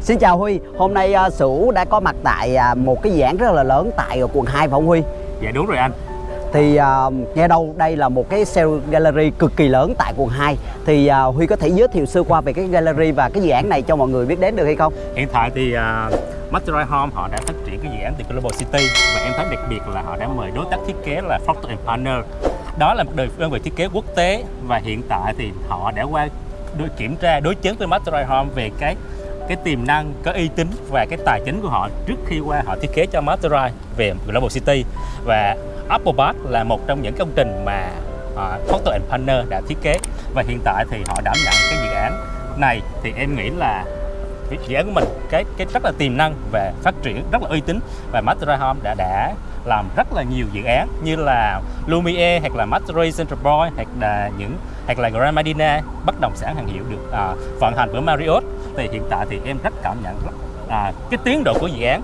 Xin chào Huy, hôm nay uh, Sửu đã có mặt tại uh, một cái dự án rất là lớn tại uh, quận 2 phải không Huy? Dạ đúng rồi anh Thì uh, nghe đâu đây là một cái sale gallery cực kỳ lớn tại quận 2 Thì uh, Huy có thể giới thiệu sơ qua về cái gallery và cái dự án này cho mọi người biết đến được hay không? Hiện tại thì uh, Mastery Home họ đã phát triển cái dự án từ Global City Và em thấy đặc biệt là họ đã mời đối tác thiết kế là Procter Partner Đó là một đơn vị thiết kế quốc tế Và hiện tại thì họ đã qua đối kiểm tra đối chứng với Mastery Home về cái cái tiềm năng cái uy tín và cái tài chính của họ trước khi qua họ thiết kế cho Masterai về Global City. Và Apple Park là một trong những công trình mà uh, Procter Partner đã thiết kế. Và hiện tại thì họ đảm nhận cái dự án này. Thì em nghĩ là dự án của mình cái cái rất là tiềm năng và phát triển rất là uy tín. Và Masterai Home đã đã làm rất là nhiều dự án như là Lumiere hoặc là Madrid Central Point hoặc là những hoặc là Grand Medina bất động sản hàng hiệu được à, vận hành bởi Marriott. Thì hiện tại thì em rất cảm nhận rất, à, cái tiến độ của dự án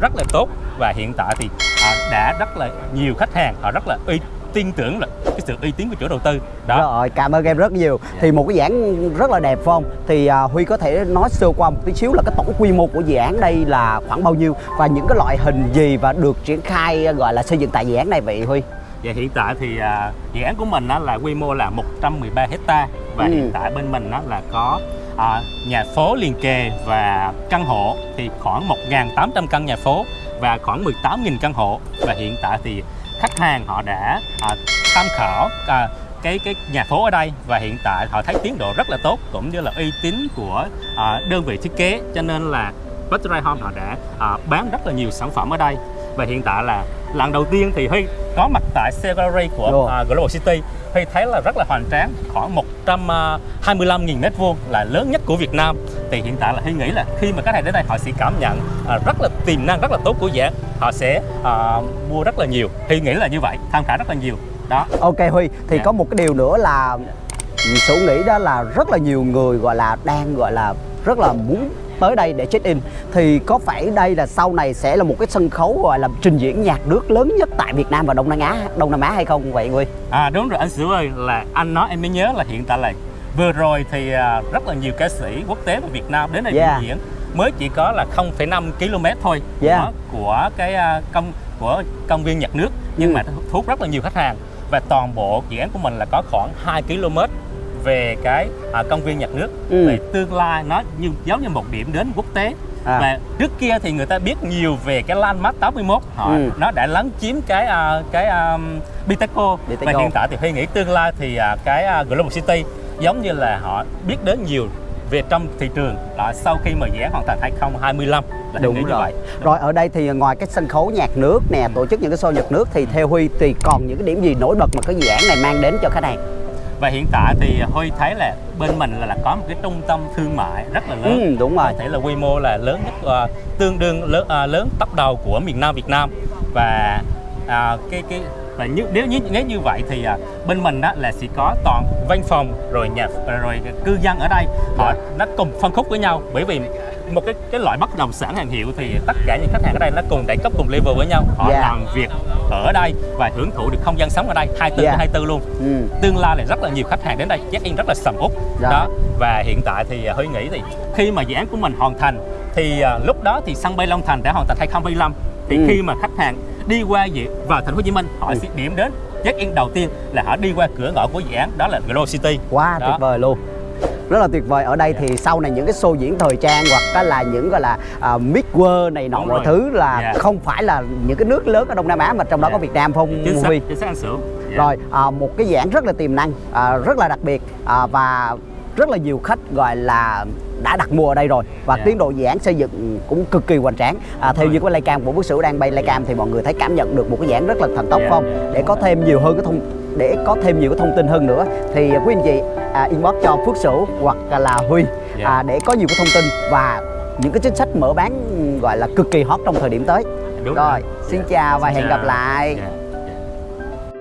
rất là tốt và hiện tại thì à, đã rất là nhiều khách hàng họ rất là uy tin tưởng là cái sự uy tín của chủ đầu tư. Đó. Rồi cảm ơn em rất nhiều. Yeah. thì một cái dự án rất là đẹp phải không? Thì uh, huy có thể nói sơ qua một tí xíu là cái tổng quy mô của dự án đây là khoảng bao nhiêu và những cái loại hình gì và được triển khai gọi là xây dựng tại dự án này vậy huy? Và hiện tại thì uh, dự án của mình là quy mô là 113 hecta và ừ. hiện tại bên mình là có à, nhà phố liền kề và căn hộ. Thì khoảng 1.800 căn nhà phố và khoảng 18.000 căn hộ. Và hiện tại thì khách hàng họ đã à, tham khảo à, cái cái nhà phố ở đây và hiện tại họ thấy tiến độ rất là tốt cũng như là uy tín của à, đơn vị thiết kế. Cho nên là Butterfly Home họ đã à, bán rất là nhiều sản phẩm ở đây và hiện tại là lần đầu tiên thì Huy có mặt tại Gallery của uh, Global City. Huy thấy là rất là hoành tráng khoảng 125.000 mét vuông là lớn nhất của Việt Nam. Thì hiện tại là Huy nghĩ là khi mà khách hàng đến đây họ sẽ cảm nhận uh, rất là tiềm năng rất là tốt của dự án họ sẽ uh, mua rất là nhiều. Huy nghĩ là như vậy tham khảo rất là nhiều. Đó. Ok Huy thì yeah. Dạ. có một cái điều nữa là Sủ nghĩ đó là rất là nhiều người gọi là đang gọi là rất là muốn tới đây để check in thì có phải đây là sau này sẽ là một cái sân khấu gọi là trình diễn nhạc nước lớn nhất tại Việt Nam và Đông Nam Á Đông Nam Á hay không vậy Huy? À đúng rồi anh Sửu ơi là anh nói em mới nhớ là hiện tại là vừa rồi thì à, rất là nhiều ca sĩ quốc tế và Việt Nam đến đây yeah. trình diễn mới chỉ có là 0,5 km thôi yeah. của, của cái à, công của công viên nhạc nước nhưng ừ. mà thu hút rất là nhiều khách hàng và toàn bộ dự án của mình là có khoảng 2 km về cái à, công viên nhạc nước ừ. về tương lai nó như giống như một điểm đến quốc tế à. và trước kia thì người ta biết nhiều về cái landmark 81 họ ừ. nó đã lấn chiếm cái uh, cái um, Biteco và hiện tại thì Huy nghĩ tương lai thì uh, cái uh, Global City giống như là họ biết đến nhiều về trong thị trường đó, sau khi mà dự án hoàn thành 2025 là đúng rồi. như vậy. Đúng. Rồi ở đây thì ngoài cái sân khấu nhạc nước nè, tổ chức những cái show nhạc nước thì theo Huy thì còn những cái điểm gì nổi bật mà cái dự án này mang đến cho khách hàng? Và hiện tại thì Huy thấy là bên mình là, là có một cái trung tâm thương mại rất là lớn. Ừ, đúng rồi. Có thể là quy mô là lớn nhất uh, tương đương lớn uh, lớn top đầu của miền Nam Việt Nam. Và uh, cái cái và như, nếu như nếu như vậy thì uh, bên mình đó là sẽ có toàn văn phòng rồi nhà rồi cư dân ở đây. Họ nó cùng phân khúc với nhau. Bởi vì một cái cái loại bất động sản hàng hiệu thì tất cả những khách hàng ở đây nó cùng đẳng cấp cùng level với nhau. Họ yeah. làm việc ở đây và hưởng thụ được không gian sống ở đây 24 yeah. 24 luôn. Ừ. tương lai là rất là nhiều khách hàng đến đây. Check in rất là sầm út dạ. đó. Và hiện tại thì à, Huy nghĩ thì khi mà dự án của mình hoàn thành thì uh, lúc đó thì sân bay Long Thành đã hoàn thành 2025 thì ừ. khi mà khách hàng đi qua vào thành phố Hồ Chí Minh họ ừ. sẽ điểm đến check in đầu tiên là họ đi qua cửa ngõ của dự án đó là Global City quá wow, tuyệt vời luôn rất là tuyệt vời ở đây thì sau này những cái show diễn thời trang hoặc là những gọi là uh, mix world này nọ mọi thứ là yeah. không phải là những cái nước lớn ở Đông Nam Á mà trong đó yeah. có Việt Nam không chính xác, chính xác anh Sửu yeah. rồi uh, một cái dạng rất là tiềm năng uh, rất là đặc biệt uh, và rất là nhiều khách gọi là đã đặt mua ở đây rồi và yeah. tiến độ dự án xây dựng cũng cực kỳ hoành tráng à, theo như cái laycam của bức sửu đang bay laycam thì mọi người thấy cảm nhận được một cái dạng rất là thần tốc yeah. không để có thêm nhiều hơn cái thông để có thêm nhiều cái thông tin hơn nữa thì quý anh chị à, inbox cho Phước Sửu hoặc là Huy yeah. à, để có nhiều cái thông tin và những cái chính sách mở bán gọi là cực kỳ hot trong thời điểm tới. Đúng rồi, rồi. xin yeah. chào và xin hẹn chào. gặp lại. Yeah.